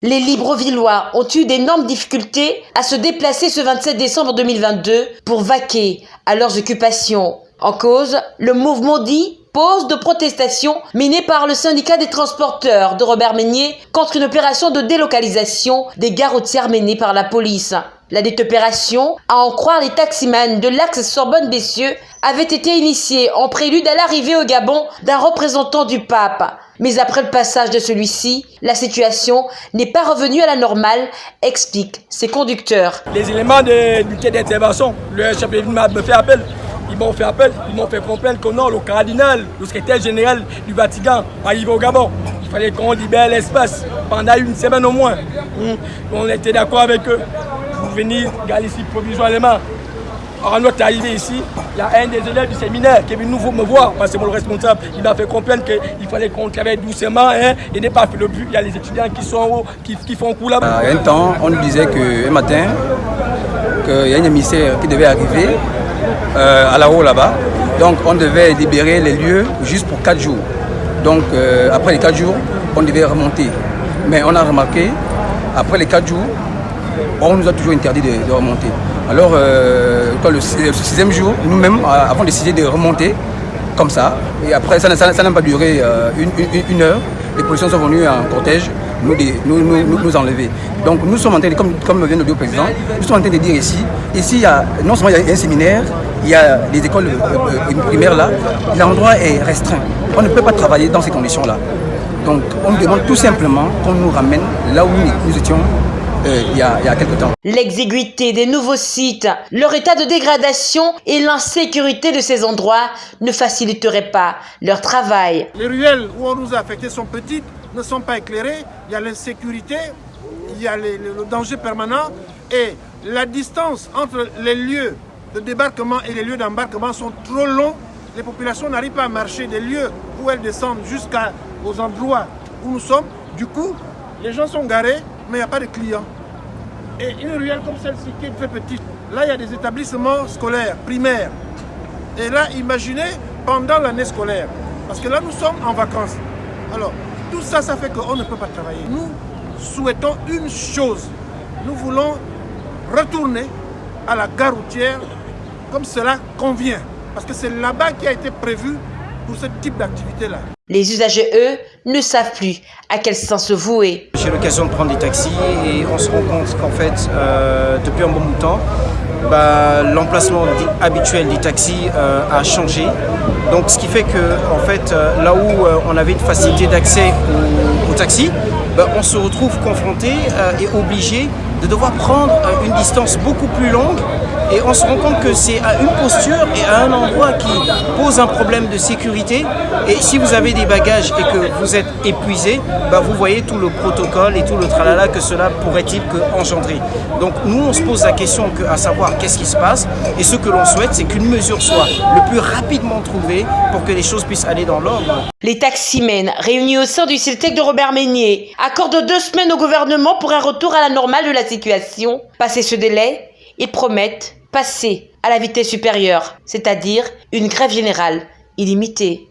Les Librevillois ont eu d'énormes difficultés à se déplacer ce 27 décembre 2022 pour vaquer à leurs occupations. En cause, le mouvement dit pause de protestation menée par le syndicat des transporteurs de Robert Meunier contre une opération de délocalisation des gares routières menée par la police. La dite opération, à en croire les taximans de l'axe Sorbonne-Bessieux, avait été initiée en prélude à l'arrivée au Gabon d'un représentant du pape. Mais après le passage de celui-ci, la situation n'est pas revenue à la normale, expliquent ses conducteurs. Les éléments de, quai d'intervention, le chef de m'a fait appel. Ils m'ont fait appel, ils m'ont fait comprendre que non, le cardinal, le secrétaire général du Vatican, arrivé au Gabon. Il fallait qu'on libère l'espace pendant une semaine au moins. Hum. On était d'accord avec eux pour venir ici provisoirement. Alors, notre arrivée ici, il y a un des élèves du séminaire qui est venu nous me voir, parce que mon responsable. Il m'a fait comprendre qu'il fallait qu'on travaille doucement hein, et n'est pas fait le but. Il y a les étudiants qui sont haut, qui, qui font coup là-bas. un temps, on nous disait qu'un matin, qu'il y a un émissaire qui devait arriver euh, à la haut là-bas. Donc on devait libérer les lieux juste pour 4 jours. Donc euh, après les 4 jours, on devait remonter. Mais on a remarqué, après les 4 jours, on nous a toujours interdit de, remonter. Alors, euh, le, sixième jour, nous-mêmes avons décidé de remonter comme ça. Et après, ça n'a pas duré euh, une, heure. Les policiers sont venus en cortège nous, nous, nous, nous, enlever. Donc nous sommes en train, de, comme, comme vient de dire le président, nous sommes en train de dire ici, ici il y a, non seulement il y a un séminaire, il y a des écoles euh, primaires là, l'endroit est restreint. On ne peut pas travailler dans ces conditions-là. Donc on demande tout simplement qu'on nous ramène là où nous étions euh, il, y a, il y a quelques temps. L'exiguïté des nouveaux sites, leur état de dégradation et l'insécurité de ces endroits ne faciliteraient pas leur travail. Les ruelles où on nous a affectés sont petites, ne sont pas éclairées, il y a l'insécurité, il y a les, le danger permanent et la distance entre les lieux de débarquement et les lieux d'embarquement sont trop longs. Les populations n'arrivent pas à marcher des lieux où elles descendent jusqu'aux endroits où nous sommes. Du coup, les gens sont garés, mais il n'y a pas de clients. Et une ruelle comme celle-ci qui est très petite, là il y a des établissements scolaires, primaires. Et là, imaginez pendant l'année scolaire, parce que là nous sommes en vacances. Alors, tout ça, ça fait qu'on ne peut pas travailler. Nous souhaitons une chose, nous voulons retourner à la gare routière comme cela convient. Parce que c'est là-bas qui a été prévu pour ce type d'activité-là. Les usagers, eux, ne savent plus à quel sens se vouer. J'ai l'occasion de prendre des taxis et on se rend compte qu'en fait, euh, depuis un bon bout de temps, bah, l'emplacement habituel des taxis euh, a changé. Donc ce qui fait que en fait, euh, là où euh, on avait une facilité d'accès aux au taxis, bah, on se retrouve confronté et obligé de devoir prendre une distance beaucoup plus longue et on se rend compte que c'est à une posture et à un endroit qui pose un problème de sécurité et si vous avez des bagages et que vous êtes épuisé, bah vous voyez tout le protocole et tout le tralala que cela pourrait-il engendrer. Donc nous on se pose la question que, à savoir qu'est-ce qui se passe et ce que l'on souhaite c'est qu'une mesure soit le plus rapidement trouvée pour que les choses puissent aller dans l'ordre. Les taximens réunis au sein du CILTEC de Robert Meunier accordent deux semaines au gouvernement pour un retour à la normale de la situation. Passé ce délai, ils promettent passer à la vitesse supérieure, c'est-à-dire une grève générale illimitée.